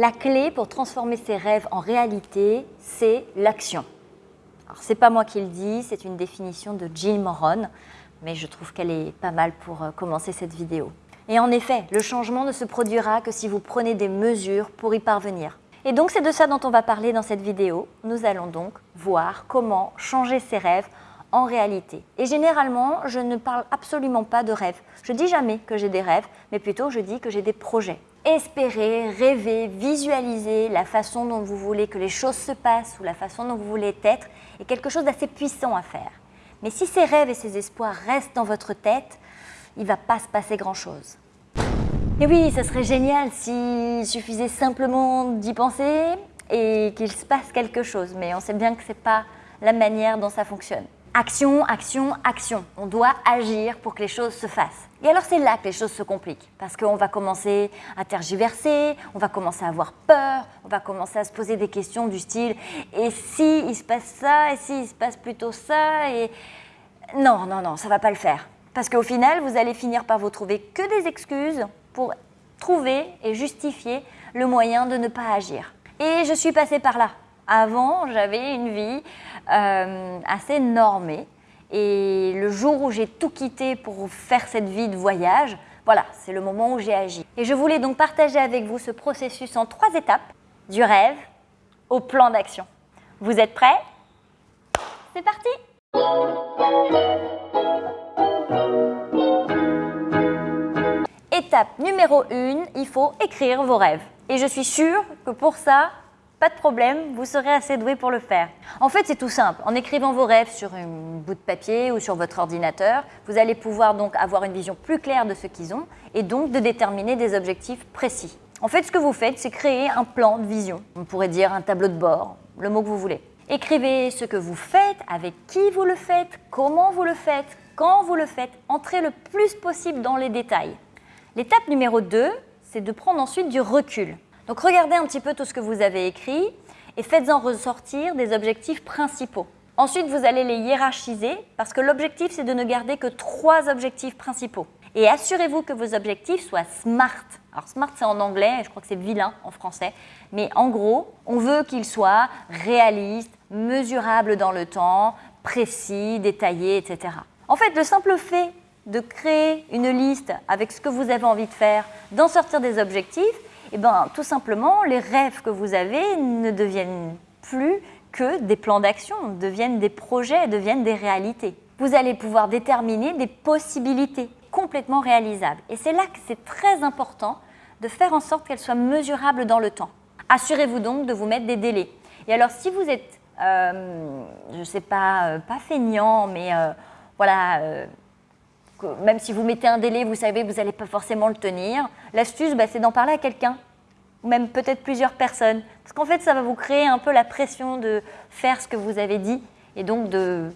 La clé pour transformer ses rêves en réalité, c'est l'action. Alors, c'est pas moi qui le dis, c'est une définition de Jill Moron, mais je trouve qu'elle est pas mal pour euh, commencer cette vidéo. Et en effet, le changement ne se produira que si vous prenez des mesures pour y parvenir. Et donc c'est de ça dont on va parler dans cette vidéo. Nous allons donc voir comment changer ses rêves en réalité. Et généralement, je ne parle absolument pas de rêves. Je dis jamais que j'ai des rêves, mais plutôt je dis que j'ai des projets. Espérer, rêver, visualiser la façon dont vous voulez que les choses se passent ou la façon dont vous voulez être est quelque chose d'assez puissant à faire. Mais si ces rêves et ces espoirs restent dans votre tête, il ne va pas se passer grand-chose. Et oui, ce serait génial s'il suffisait simplement d'y penser et qu'il se passe quelque chose. Mais on sait bien que ce n'est pas la manière dont ça fonctionne. Action, action, action. On doit agir pour que les choses se fassent. Et alors c'est là que les choses se compliquent, parce qu'on va commencer à tergiverser, on va commencer à avoir peur, on va commencer à se poser des questions du style « et si il se passe ça, et si il se passe plutôt ça ?» et non, non, non, ça va pas le faire. Parce qu'au final, vous allez finir par vous trouver que des excuses pour trouver et justifier le moyen de ne pas agir. Et je suis passée par là. Avant, j'avais une vie euh, assez normée. Et le jour où j'ai tout quitté pour faire cette vie de voyage, voilà, c'est le moment où j'ai agi. Et je voulais donc partager avec vous ce processus en trois étapes, du rêve au plan d'action. Vous êtes prêts? C'est parti Étape numéro 1, il faut écrire vos rêves. Et je suis sûre que pour ça, pas de problème, vous serez assez doué pour le faire. En fait, c'est tout simple. En écrivant vos rêves sur un bout de papier ou sur votre ordinateur, vous allez pouvoir donc avoir une vision plus claire de ce qu'ils ont et donc de déterminer des objectifs précis. En fait, ce que vous faites, c'est créer un plan de vision. On pourrait dire un tableau de bord, le mot que vous voulez. Écrivez ce que vous faites, avec qui vous le faites, comment vous le faites, quand vous le faites. Entrez le plus possible dans les détails. L'étape numéro 2, c'est de prendre ensuite du recul. Donc regardez un petit peu tout ce que vous avez écrit et faites-en ressortir des objectifs principaux. Ensuite, vous allez les hiérarchiser parce que l'objectif, c'est de ne garder que trois objectifs principaux. Et assurez-vous que vos objectifs soient SMART. Alors SMART, c'est en anglais, et je crois que c'est vilain en français. Mais en gros, on veut qu'ils soient réalistes, mesurables dans le temps, précis, détaillés, etc. En fait, le simple fait de créer une liste avec ce que vous avez envie de faire, d'en sortir des objectifs, eh ben, tout simplement, les rêves que vous avez ne deviennent plus que des plans d'action, deviennent des projets, deviennent des réalités. Vous allez pouvoir déterminer des possibilités complètement réalisables. Et c'est là que c'est très important de faire en sorte qu'elles soient mesurables dans le temps. Assurez-vous donc de vous mettre des délais. Et alors, si vous êtes, euh, je ne sais pas, euh, pas feignant, mais euh, voilà, même si vous mettez un délai, vous savez que vous n'allez pas forcément le tenir. L'astuce, bah, c'est d'en parler à quelqu'un, ou même peut-être plusieurs personnes. Parce qu'en fait, ça va vous créer un peu la pression de faire ce que vous avez dit et donc de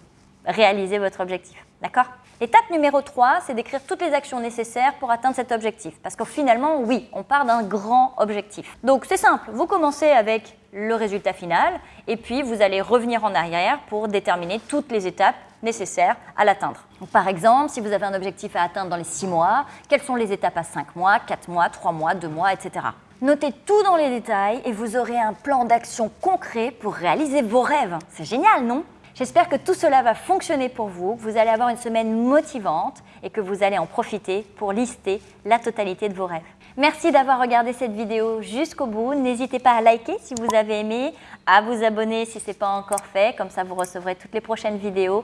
réaliser votre objectif. D'accord? Étape numéro 3, c'est d'écrire toutes les actions nécessaires pour atteindre cet objectif. Parce que finalement, oui, on part d'un grand objectif. Donc c'est simple, vous commencez avec le résultat final et puis vous allez revenir en arrière pour déterminer toutes les étapes nécessaires à l'atteindre. Par exemple, si vous avez un objectif à atteindre dans les 6 mois, quelles sont les étapes à 5 mois, 4 mois, 3 mois, 2 mois, etc. Notez tout dans les détails et vous aurez un plan d'action concret pour réaliser vos rêves. C'est génial, non? J'espère que tout cela va fonctionner pour vous, que vous allez avoir une semaine motivante et que vous allez en profiter pour lister la totalité de vos rêves. Merci d'avoir regardé cette vidéo jusqu'au bout. N'hésitez pas à liker si vous avez aimé, à vous abonner si ce n'est pas encore fait, comme ça vous recevrez toutes les prochaines vidéos.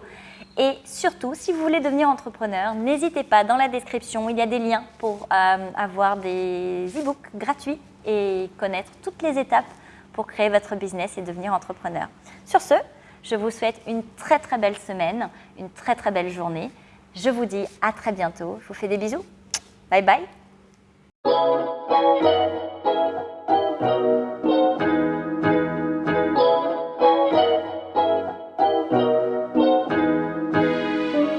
Et surtout, si vous voulez devenir entrepreneur, n'hésitez pas, dans la description, il y a des liens pour euh, avoir des e-books gratuits et connaître toutes les étapes pour créer votre business et devenir entrepreneur. Sur ce, je vous souhaite une très très belle semaine, une très très belle journée. Je vous dis à très bientôt. Je vous fais des bisous. Bye bye. Thank you.